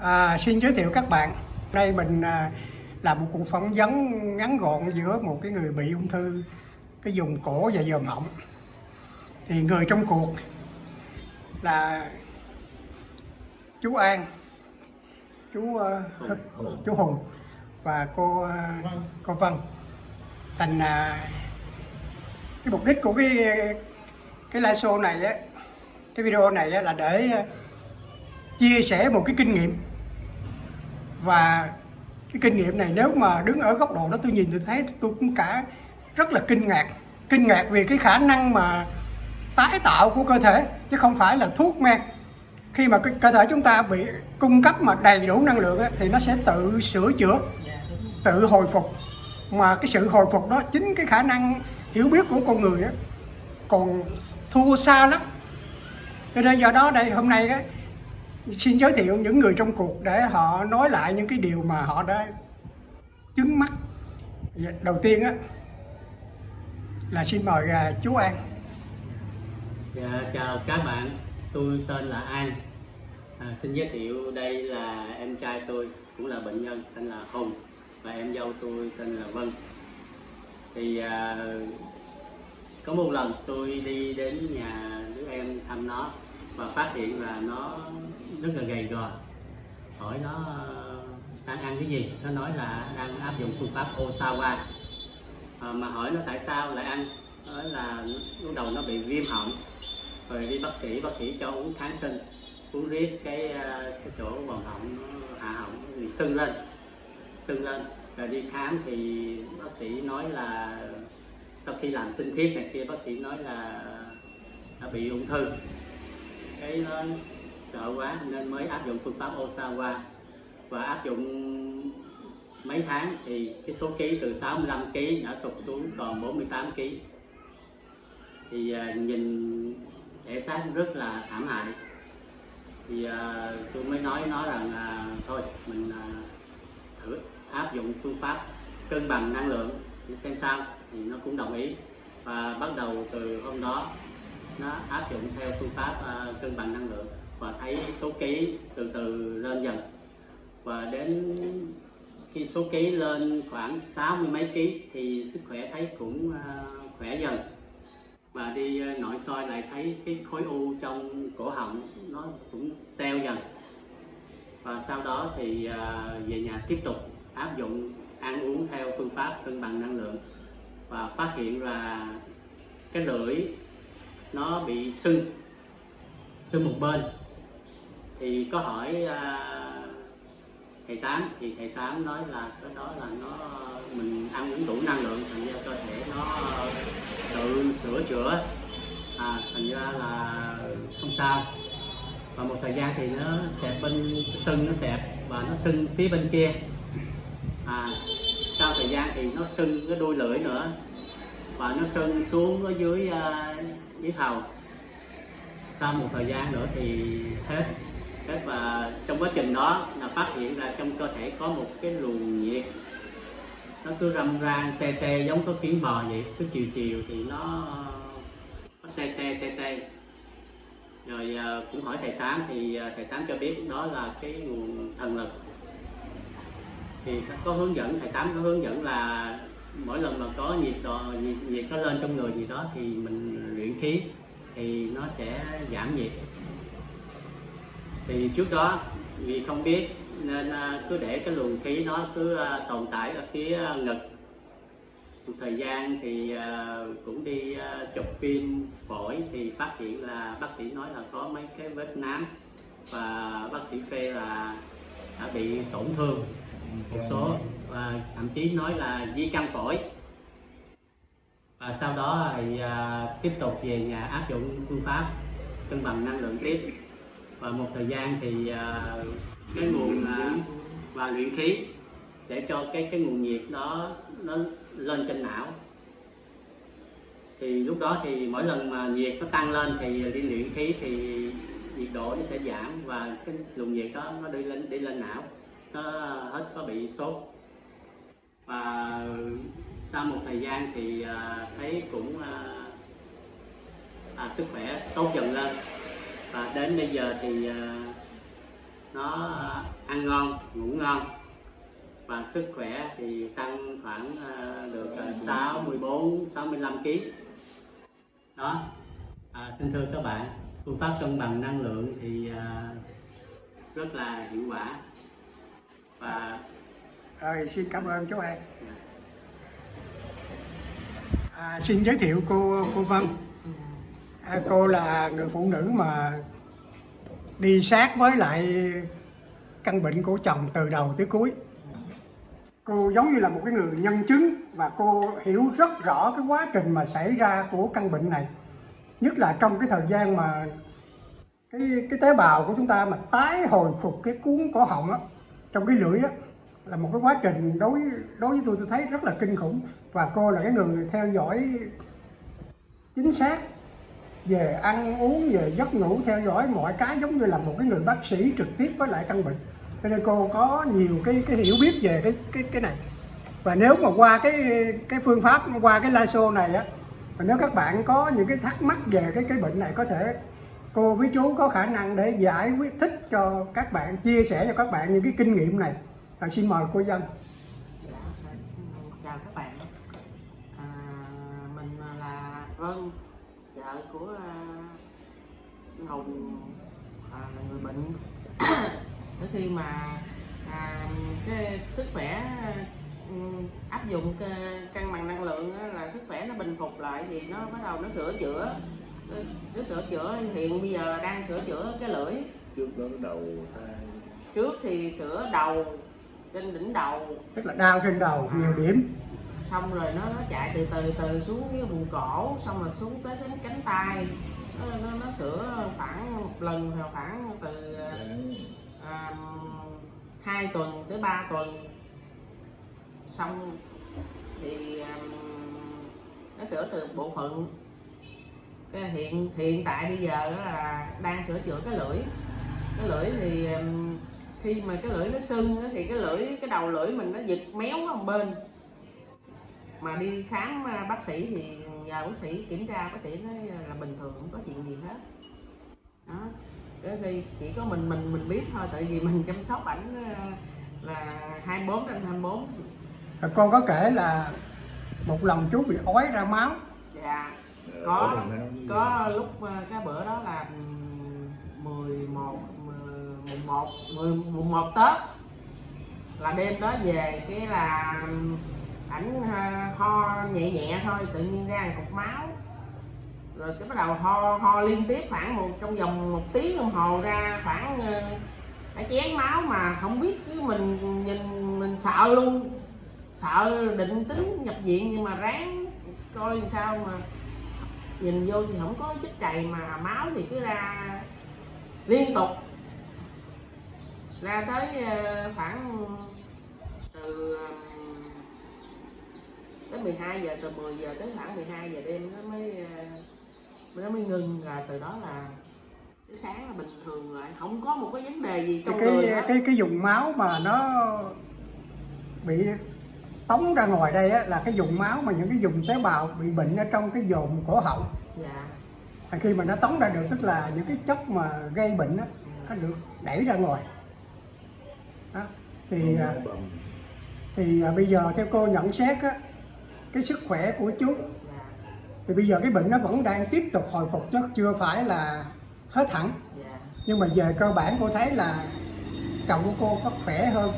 À, xin giới thiệu các bạn, đây mình à, làm một cuộc phỏng vấn ngắn gọn giữa một cái người bị ung thư cái vùng cổ và dòm họng. Thì người trong cuộc là chú An, chú uh, chú Hùng và cô uh, cô Vân. Thành uh, cái mục đích của cái cái live show này á, cái video này á, là để uh, chia sẻ một cái kinh nghiệm và cái kinh nghiệm này nếu mà đứng ở góc độ đó tôi nhìn tôi thấy tôi cũng cả rất là kinh ngạc. Kinh ngạc vì cái khả năng mà tái tạo của cơ thể chứ không phải là thuốc men. Khi mà cái cơ thể chúng ta bị cung cấp mà đầy đủ năng lượng ấy, thì nó sẽ tự sửa chữa tự hồi phục. Mà cái sự hồi phục đó chính cái khả năng hiểu biết của con người ấy, còn thua xa lắm. Cho nên do đó đây hôm nay ấy, xin giới thiệu những người trong cuộc để họ nói lại những cái điều mà họ đã chứng mắt. Dạ, đầu tiên á là xin mời à, chú An. Dạ, chào các bạn. Tôi tên là An. À, xin giới thiệu đây là em trai tôi cũng là bệnh nhân tên là Hùng. Và em dâu tôi tên là Vân. Thì à, có một lần tôi đi đến nhà đứa em thăm nó và phát hiện là nó rất là gầy gò. Hỏi nó đang ăn cái gì? Nó nói là đang áp dụng phương pháp Osawa. À, mà hỏi nó tại sao lại ăn? Nói là lúc đầu nó bị viêm họng. Rồi đi bác sĩ bác sĩ cho uống kháng sinh. Uống riết cái à, cái chỗ vòng họng nó hạ họng bị sưng lên sưng lên. Rồi đi khám thì bác sĩ nói là sau khi làm sinh thiết này kia bác sĩ nói là nó bị ung thư. Cái nó sợ quá nên mới áp dụng phương pháp Osawa. Và áp dụng mấy tháng thì cái số ký từ 65 kg đã sụt xuống còn 48 kg thì à, nhìn thể xác rất là thảm hại. Thì à, tôi mới nói nó rằng là thôi mình à, thử áp dụng phương pháp cân bằng năng lượng để xem sao thì nó cũng đồng ý. Và bắt đầu từ hôm đó nó áp dụng theo phương pháp uh, cân bằng năng lượng và thấy số ký từ từ lên dần. Và đến khi số ký lên khoảng sáu mươi mấy ký thì sức khỏe thấy cũng à, khỏe dần. Và đi à, nội soi lại thấy cái khối u trong cổ họng nó cũng teo dần. Và sau đó thì à, về nhà tiếp tục áp dụng ăn uống theo phương pháp cân bằng năng lượng và phát hiện là cái lưỡi nó bị sưng sưng một bên thì có hỏi uh, thầy tám thì thầy tám nói là cái đó là nó mình ăn uống đủ năng lượng thành ra cơ thể nó tự sửa chữa. À, thành ra là không sao. Và một thời gian thì nó xẹp bên sưng nó xẹp và nó sưng phía bên kia. À, sau thời gian thì nó sưng cái đuôi lưỡi nữa và nó sưng xuống ở dưới uh, dưới hầu. Sau một thời gian nữa thì hết thế và trong quá trình đó là phát hiện ra trong cơ thể có một cái luồng nhiệt. Nó cứ râm ran tê tê giống có kiến bò vậy. Cứ chiều chiều thì nó nó tê tê tê tê. Rồi à, cũng hỏi thầy tám thì à, thầy tám cho biết đó là cái nguồn thần lực. Thì có hướng dẫn thầy tám có hướng dẫn là mỗi lần mà có nhiệt độ nhiệt, nhiệt nó lên trong người gì đó thì mình luyện khí thì nó sẽ giảm nhiệt thì trước đó, vì không biết, nên à, cứ để cái luồng khí nó cứ à, tồn tại ở phía à, ngực. Một thời gian thì cũng đi chụp phim phổi thì phát hiện là bác sĩ nói là có mấy cái vết nám và bác sĩ phê là đã bị tổn thương. Một số, và thậm chí nói là di căn phổi. Và sau đó thì tiếp tục về nhà áp dụng phương pháp cân bằng năng lượng tiếp và một thời gian thì à, cái nguồn à, và luyện khí để cho cái cái nguồn nhiệt đó nó lên trên não. Thì lúc đó thì mỗi lần mà nhiệt nó tăng lên thì đi luyện khí thì nhiệt độ nó sẽ giảm và cái luồng nhiệt đó nó đi lên đi lên não. Nó hết có bị sốt. Và sau một thời gian thì à, thấy cũng à, à, sức khỏe tốt dần lên và đến bây giờ thì à, nó ăn ngon ngủ ngon. Và sức khỏe thì tăng khoảng à, được 64 65 kg đó. À, xin thưa các bạn phương pháp cân bằng năng lượng thì à, rất là hiệu quả. Và Rồi xin cảm ơn chú em À, xin giới thiệu cô cô Vân. À, cô là người phụ nữ mà đi sát với lại căn bệnh của chồng từ đầu tới cuối. Cô giống như là một cái người nhân chứng và cô hiểu rất rõ cái quá trình mà xảy ra của căn bệnh này. Nhất là trong cái thời gian mà cái cái tế bào của chúng ta mà tái hồi phục cái cuốn cổ họng á trong cái lưỡi á là một cái quá trình đối đối với tôi tôi thấy rất là kinh khủng và cô là cái người theo dõi chính xác về ăn uống về giấc ngủ theo dõi mọi cái giống như là một cái người bác sĩ trực tiếp với lại căn bệnh. Cho nên cô có nhiều cái cái hiểu biết về cái cái cái này. Và nếu mà qua cái cái phương pháp qua cái live show này á và nếu các bạn có những cái thắc mắc về cái cái bệnh này có thể cô với chú có khả năng để giải quyết thích cho các bạn chia sẻ cho các bạn những cái kinh nghiệm này. À, xin mời cô dân. Dạ, chào các bạn. À, mình là Vân vợ của à, Hùng à, là người bệnh. Tới khi mà à, cái sức khỏe ừ, áp dụng cân bằng năng lượng á, là sức khỏe nó bình phục lại thì nó bắt đầu nó sửa chữa. Nó, nó sửa chữa hiện bây giờ đang sửa chữa cái lưỡi. Trước đó đầu tay trước thì sửa đầu trên đỉnh đầu. Tức là đau trên đầu nhiều điểm xong rồi nó nó chạy từ từ từ xuống cái vùng cổ xong rồi xuống tới cánh cánh tay. Nó, nó, nó sửa khoảng một lần hoặc khoảng từ à, hai tuần tới 3 tuần. Xong thì à, nó sửa từ bộ phận. Cái hiện hiện tại bây giờ đó là đang sửa chữa cái lưỡi. Cái lưỡi thì khi mà cái lưỡi nó sưng thì cái lưỡi cái đầu lưỡi mình nó giật méo qua một bên mà đi khám à, bác sĩ thì nhờ bác sĩ kiểm tra bác sĩ nói là bình thường không có chuyện gì hết. Đó. Cái khi chỉ có mình mình mình biết thôi tại vì mình chăm sóc ảnh à, là 24 trên 24 Rồi cô có kể là một lần chú bị ói ra máu. Dạ có có lúc à, cái bữa đó là ừm, 11 mùng 1 10 mùng 1 Tết. Là đêm đó về cái là ảnh ờ, ho nhẹ nhẹ thôi, tự nhiên ra một cục máu. Rồi cái bắt đầu ho ho liên tiếp khoảng một, trong vòng một tiếng đồng hồ ra khoảng ờ, cái chén máu mà không biết chứ mình nhìn, mình sợ luôn. Sợ định tính nhập viện nhưng mà ráng coi làm sao mà nhìn vô thì không có chất chày mà máu thì cứ ra liên tục. Ra tới ờ, khoảng 12 giờ từ 10 giờ tới khoảng 12 giờ đêm nó mới ờ, nó mới ngừng rồi từ đó là cái sáng là bình thường lại không có một cái vấn đề gì cái trong người cái hết. cái, cái vùng máu mà nó bị tống ra ngoài đây á, là cái vùng máu mà những cái vùng tế bào bị bệnh ở trong cái vùng cổ họng. Dạ. Và khi mà nó tống ra được tức là những cái chất mà gây bệnh á, nó được đẩy ra ngoài. Đó. thì à, thì à, bây giờ theo cô nhận xét á, cái sức khỏe của chú. Dạ thì bây giờ cái bệnh nó vẫn đang tiếp tục hồi phục chứ chưa phải là hết hẳn. Dạ nhưng mà về cơ bản cô thấy là chồng của cô có khỏe hơn.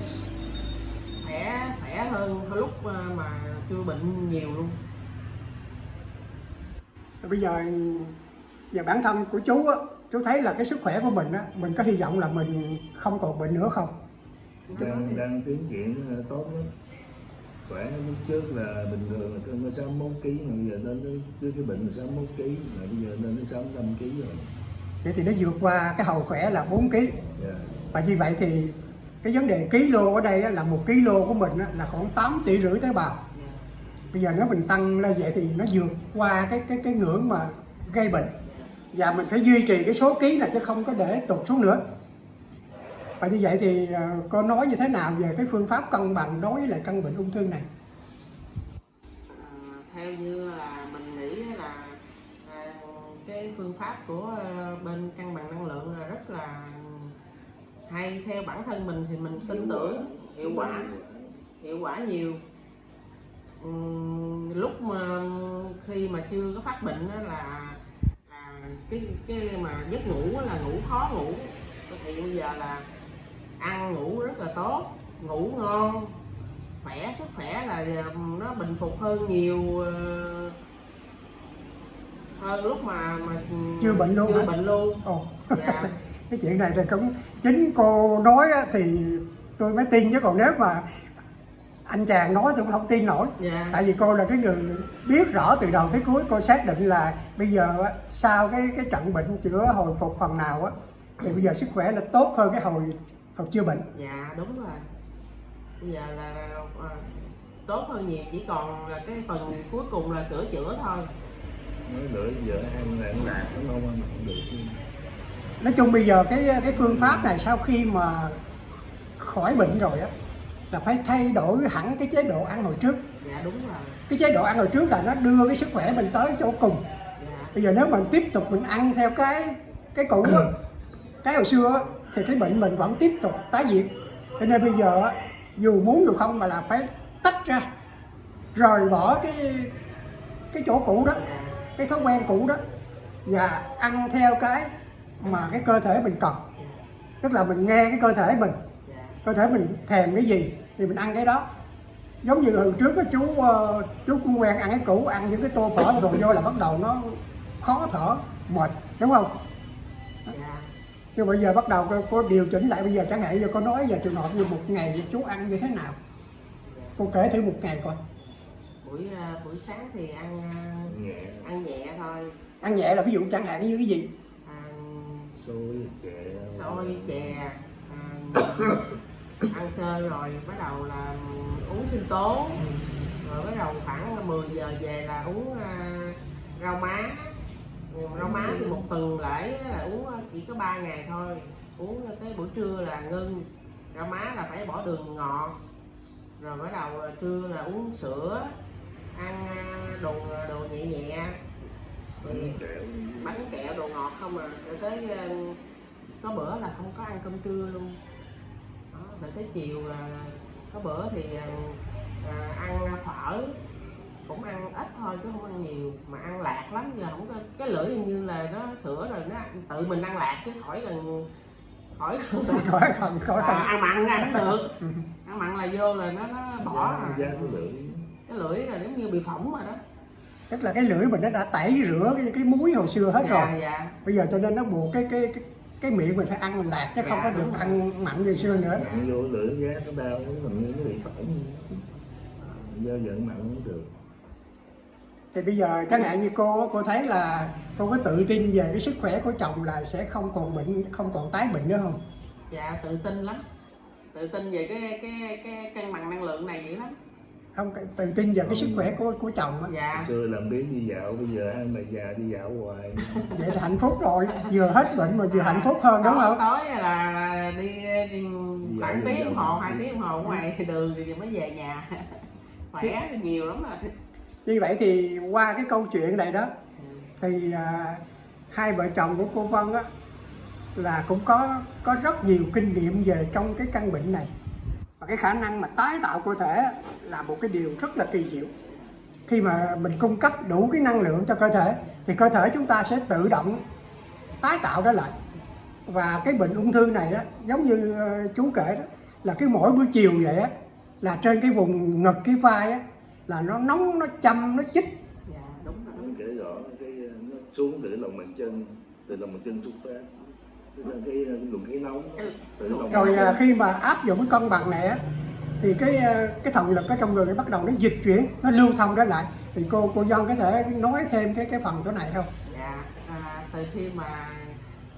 Khỏe khỏe hơn hồi lúc ờ, mà chưa bệnh nhiều luôn. Bây giờ về bản thân của chú á chú thấy là cái sức khỏe của mình á mình có hy vọng là mình không còn bệnh nữa không? Đang đang tiến triển ờ, tốt lắm khỏe lúc trước là bình thường là cân nó 61 kg mà bây giờ lên tới trước cái bệnh là 61 kg mà bây giờ lên tới 65 kg rồi. Vậy thì nó vượt qua cái hầu khỏe là 4 kg dạ. Và như vậy thì cái vấn đề ký lô ở đây là một ký lô của mình là khoảng 8 tỷ rưỡi tế bào. Bây giờ nếu mình tăng lên vậy thì nó vượt qua cái cái cái ngưỡng mà gây bệnh. Và mình phải duy trì cái số ký này chứ không có để tụt xuống nữa và như vậy thì ờ, cô nói như thế nào về cái phương pháp cân bằng đối với lại căn bệnh ung thư này? À, theo như là mình nghĩ là à, cái phương pháp của ờ, bên cân bằng năng lượng là rất là hay. Theo bản thân mình thì mình tin tưởng hiệu quả. hiệu quả nhiều. Lúc mà khi mà chưa có phát bệnh á là là cái cái mà giấc ngủ á là ngủ khó ngủ. Thì bây giờ là ăn ngủ rất là tốt ngủ ngon khỏe sức khỏe là nó bình phục hơn nhiều ờ, hơn lúc mà mà Chưa bệnh luôn chưa hả? bệnh luôn Ồ. dạ cái chuyện này thì cũng chính cô nói thì tôi mới tin chứ còn nếu mà anh chàng nói tôi cũng không tin nổi dạ tại vì cô là cái người biết rõ từ đầu tới cuối cô xác định là bây giờ sau cái cái trận bệnh chữa hồi phục phần nào á thì bây giờ sức khỏe là tốt hơn cái hồi hồi chưa bệnh. Dạ đúng rồi. Bây giờ là à, tốt hơn nhiều chỉ còn là cái phần cuối cùng là sửa chữa thôi. Nói lửa giờ ăn là ăn lạc nó không? Ăn không được nói chung bây giờ cái cái phương pháp này sau khi mà khỏi bệnh rồi á là phải thay đổi hẳn cái chế độ ăn hồi trước. Dạ đúng rồi. Cái chế độ ăn hồi trước là nó đưa cái sức khỏe mình tới chỗ cùng. Dạ. Bây giờ nếu mình tiếp tục mình ăn theo cái cái cũ á, cái hồi xưa á, thì cái bệnh mình vẫn tiếp tục tái diễn. Cho nên bây giờ dù muốn dù không mà là phải tách ra rời bỏ cái cái chỗ cũ đó cái thói quen cũ đó và ăn theo cái mà cái cơ thể mình cần. Tức là mình nghe cái cơ thể mình cơ thể mình thèm cái gì thì mình ăn cái đó. Giống như hồi trước á, chú ờ, chú cũng quen ăn cái cũ ăn những cái tô phở đồ vô là bắt đầu nó khó thở mệt đúng không? Nhưng bây giờ bắt đầu cô, cô điều chỉnh lại bây giờ chẳng hạn giờ cô nói về trường hợp như một ngày chú ăn như thế nào? Cô kể thử một ngày coi. Buổi à, buổi sáng thì ăn à, nhẹ. ăn nhẹ thôi. Ăn nhẹ là ví dụ chẳng hạn như cái gì? À, xôi chè. xôi chè à, ăn sơ rồi bắt đầu là uống sinh tố. Rồi bắt đầu khoảng 10 giờ về là uống rau má Ừ, rau má thì một tuần lễ là uống chỉ có 3 ngày thôi. Uống tới buổi trưa là ngưng. Rau má là phải bỏ đường ngọt. Rồi bắt đầu là trưa là uống sữa ăn à, đồ đồ nhẹ nhẹ. Bánh kẹo. bánh kẹo đồ ngọt không à. Rồi tới ờ, có bữa là không có ăn cơm trưa luôn. Đó, rồi tới chiều là có bữa thì ờ, à, ăn phở cũng ăn ít thôi chứ không ăn nhiều. Mà ăn lạc lắm giờ không có cái lưỡi hình như là nó sữa rồi nó tự mình ăn lạc chứ khỏi cần khỏi cần khỏi phần khỏi à, phần ăn mặn ra nó được. Ăn mặn là vô là nó nó bỏ à. giá có lưỡi. Cái lưỡi là giống như bị phỏng rồi đó. Tức là cái lưỡi mình nó đã tẩy rửa cái, cái muối hồi xưa hết rồi. dạ. Dạ bây giờ cho nên nó buộc cái cái cái, cái miệng mình phải ăn lạc chứ không Dạ, có được đúng rồi. ăn mặn như xưa nữa. Nặng vô lưỡi giá nó đau nó làm như nó bị phỏng. Do giận mặn không được thì bây giờ chẳng hạn như cô cô thấy là cô có tự tin về cái sức khỏe của chồng là sẽ không còn bệnh không còn tái bệnh nữa không? Dạ tự tin lắm. Tự tin về cái cái cái cân bằng năng lượng này dữ lắm. Không tự tin về cái sức khỏe của của chồng á. Dạ. Xưa làm biến đi dạo bây giờ hai bà già đi dạo hoài. Vậy là hạnh phúc rồi vừa hết bệnh mà vừa hạnh phúc hơn đúng không? tối là, đi, đi khoảng tiếng đồng hồ hai tiếng đồng hồ ngoài đường thì mới về nhà. Khỏe nhiều lắm rồi như vậy thì qua cái câu chuyện này đó thì à, hai vợ chồng của cô Vân á là cũng có có rất nhiều kinh nghiệm về trong cái căn bệnh này. Và cái khả năng mà tái tạo cơ thể là một cái điều rất là kỳ diệu. Khi mà mình cung cấp đủ cái năng lượng cho cơ thể thì cơ thể chúng ta sẽ tự động tái tạo ra lại. Và cái bệnh ung thư này đó giống như ờ, chú kể đó là cái mỗi buổi chiều vậy á là trên cái vùng ngực cái vai á là nó nóng nó châm nó chích. Dạ đúng rồi. Nó kể rõ cái nó xuống từ lòng bàn chân từ lòng bàn chân xuất phát. Là cái, cái luồng khí nóng từ lòng bàn rồi à, khi mà áp dụng cái cân bằng này á thì cái cái thần lực ở trong người nó bắt đầu nó dịch chuyển nó lưu thông trở lại. Thì cô cô dân có thể nói thêm cái cái phần chỗ này không? Dạ à, từ khi mà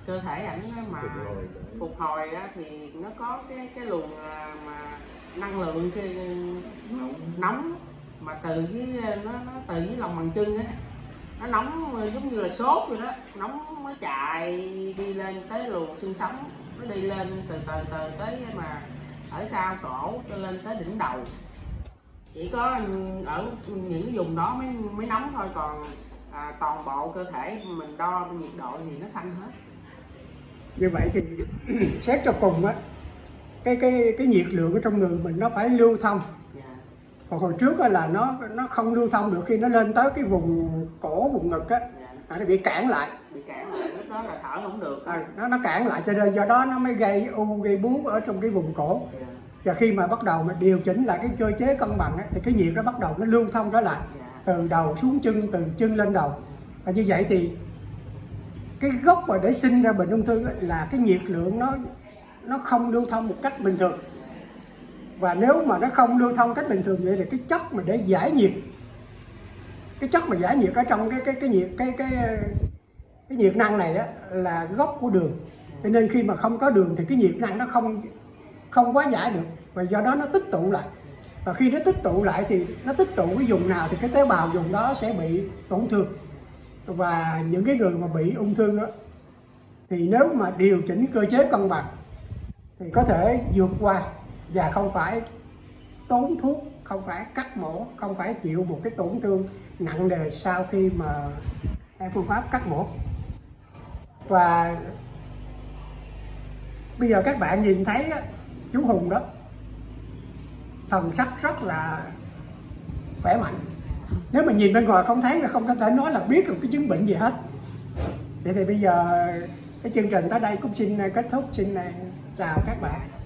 cơ thể ảnh mà Phục hồi. phục hồi á, thì nó có cái cái luồng à, mà năng lượng cái nóng. nóng mà từ cái nó, nó từ cái lòng bàn chân á nó nóng giống như là sốt vậy đó nóng nó chạy đi lên tới luồng xương sống nó đi lên từ từ từ tới mà ở sau cổ cho lên tới đỉnh đầu. Chỉ có ở những cái vùng đó mới mới nóng thôi còn à, toàn bộ cơ thể mình đo nhiệt độ thì nó xanh hết. Như vậy thì xét cho cùng á cái cái cái nhiệt lượng ở trong người mình nó phải lưu thông còn hồi trước là nó nó không lưu thông được khi nó lên tới cái vùng cổ vùng ngực á là nó bị cản lại. Bị cản lại lúc đó là thở không được. À, nó nó cản lại cho nên do đó nó mới gây u gây bú ở trong cái vùng cổ. Dạ. Và khi mà bắt đầu mà điều chỉnh lại cái cơ chế cân bằng á, thì cái nhiệt nó bắt đầu nó lưu thông trở lại dạ. từ đầu xuống chân từ chân lên đầu. Và như vậy thì cái gốc mà để sinh ra bệnh ung thư á, là cái nhiệt lượng nó nó không lưu thông một cách bình thường và nếu mà nó không lưu thông cách bình thường vậy thì cái chất mà để giải nhiệt cái chất mà giải nhiệt ở trong cái cái cái nhiệt cái cái cái nhiệt năng này đó là gốc của đường. Cho nên khi mà không có đường thì cái nhiệt năng nó không không quá giải được và do đó nó tích tụ lại. Và khi nó tích tụ lại thì nó tích tụ cái vùng nào thì cái tế bào vùng đó sẽ bị tổn thương. Và những cái người mà bị ung thư đó, thì nếu mà điều chỉnh cơ chế cân bằng thì có thể vượt qua và không phải tốn thuốc, không phải cắt mổ, không phải chịu một cái tổn thương nặng nề sau khi mà em phương pháp cắt mổ. Và bây giờ các bạn nhìn thấy chú Hùng đó, thần sắc rất là khỏe mạnh. Nếu mà nhìn bên ngoài không thấy là không có thể nói là biết được cái chứng bệnh gì hết. Vậy thì bây giờ cái chương trình tới đây cũng xin kết thúc. Xin à, chào các bạn.